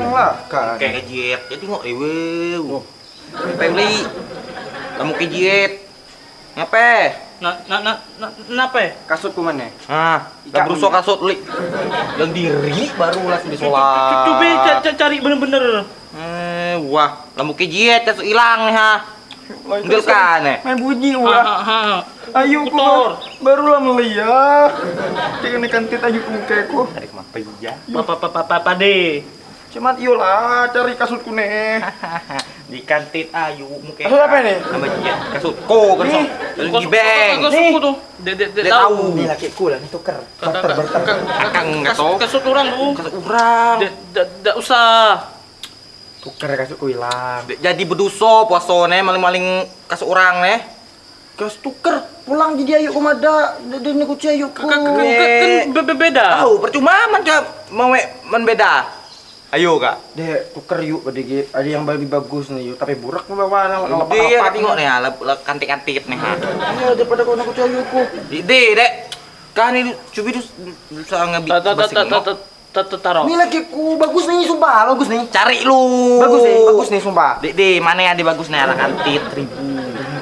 kenceng lah kan. Kayak kejiet. Jadi ngok ewe. Pengen beli. Kamu kejiet. Ngape? Na na na na kenapa? Kasutku mana? Ah, gak berusaha kasut li. Yang diri baru langsung disolat. Coba ca- ca- cari bener-bener. Eh, wah, lampu kejiet kasut hilang nih ha. Enggak kan eh. Main bunyi wah. Ayo ku Kotor. baru lah melihat. Jangan kantit ayo ku mukaku. Ada ke mana ya? Papa papa papa de. Cuman iyalah cari kasutku nih. Di kantin ayu mungkin. Kasut apa nih? Nama jiet. Kasut ko kan Nih. Kasut gibeng. Kasutku tuh. Dia tahu. tahu. Ini lakiku lah, ini tuker. Barter, barter. Kakak enggak tahu. Kasut orang tuh. Kasut de de usah. Tuker kasutku hilang. Jadi berdosa puasone maling-maling kasut orang nih. Gas tuker pulang jadi ayo kumada dan aku ayo ku. Kan kan be- be- beda. Tahu percuma man mau man beda. Ayo kak. Dek tuker yuk pada ge- ada yang lebih bagus nih yuk tapi burak mau bawa nama kalau Dia tengok nih ha, kantik-kantik nih ha. Iya daripada kau nak ayo ku. Di dek. Kan ini cubi tu bisa ta taruh. Ini lagi ku bagus nih sumpah bagus nih. Cari lu. Bagus nih, bagus nih sumpah. Di, di mana yang di bagus nih ala kantit ribu.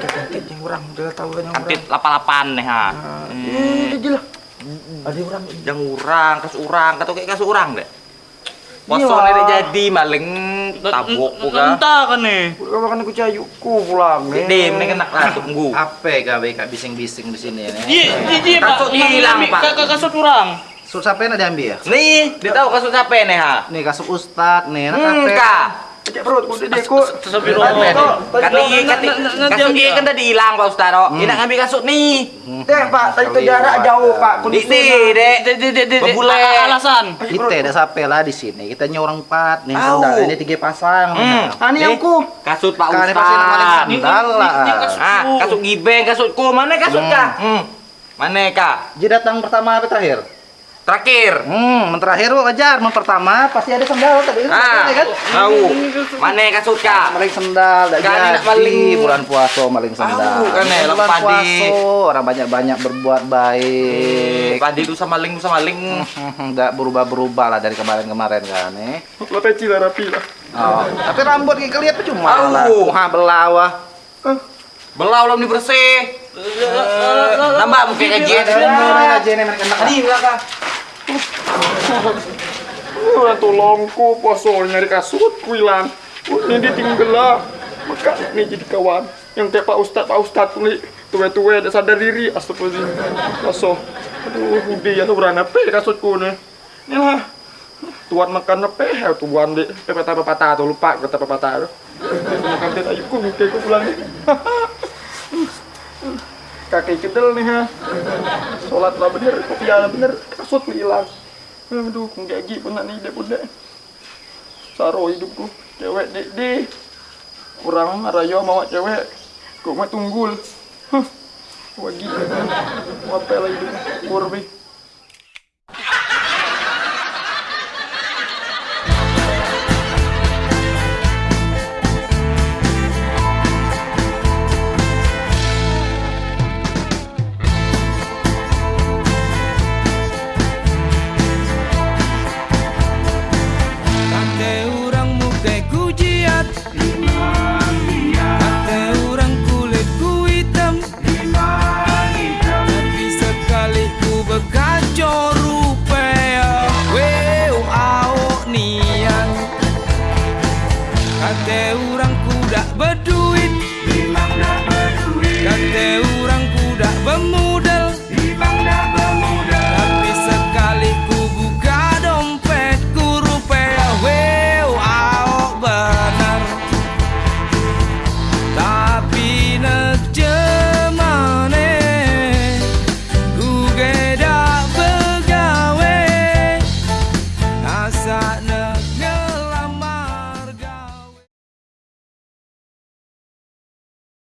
Kantit yang orang udah tahu kan yang Kantit lapan-lapan nih ha. Eh, dia lah. Ada orang Yang urang, kas urang, kata kayak kas urang deh. Iya, Puasone Wak. dek jadi maling tabok ku ka. Entah kan nih. Kau makan aku cayu ku pulang Di, di mending kena tunggu. Apa gawe kak bising-bising di sini nih? Iya, iya, iya, Pak. Kasut hilang, Pak. Kakak kasut orang. Kasut siapa yang diambil ya? Nih, dia tahu kasut siapa nih ha? Nih kasut ustad nih, enak Hmm, perut nih? Kan ini kan kasut kan tadi hilang Pak Ustaro. Ini nak ngambil kasut nih. Teh Pak, tadi tu jarak jauh Pak. Di di dek. De de de de. Bebule. a- Alasan. Kita ada siapa lah di sini? Kita nyorong empat nih sandal ini tiga pasang. Hmm. Ah, ini yang ku. Kasut Pak Kan ini maling sandal lah. Ah, kasut gibeng, kasutku. Mana kasut Hmm. kak? Hmm. Mana kak? Jadi datang pertama apa terakhir? Terakhir. Hmm, yang terakhir lo ajar, yang pertama pasti ada sandal tadi kan? Ah, kan? tahu. Mana kasut kak? Maling sendal, dah nak jadi maling. bulan puasa maling sendal. Tahu kan, eh, bulan puasa orang banyak-banyak berbuat baik. Tadi itu sama maling, sama maling. Enggak berubah-berubah lah dari kemarin-kemarin kan nih. Lah peci lah rapi lah. Oh, tapi rambut kayak kelihatan cuma lah. Ha belawah. Belau belum dibersih. Eh, Nambah mungkin gajian. Ini aja nih mereka. Tadi belakang. Orang tolongku poso nyari kasut ku hilang. Ini ditinggal lah. Maka ini jadi kawan. Yang kayak Pak Ustad, Pak Ustad tuli tua-tua ada sadar diri. Astagfirullahaladzim. Poso. Aduh, hudi ya berana pe kasutku nih. Ini lah. Tuan makan apa ya tuan di pepatah pepatah tuh lupa kata pepatah tuh. Makan teh ayo ku muka ku pulang nih. Kaki kedel nih ha. Sholat lah bener, kopiah lah bener, kasut hilang. Aduh, kung gagi pun nak ni dek pun dek. Saro hidupku, cewek dek dek. Kurang raya mau cewek, kok mah tunggul. Huh. Wagi, apa lah hidup, kurbi.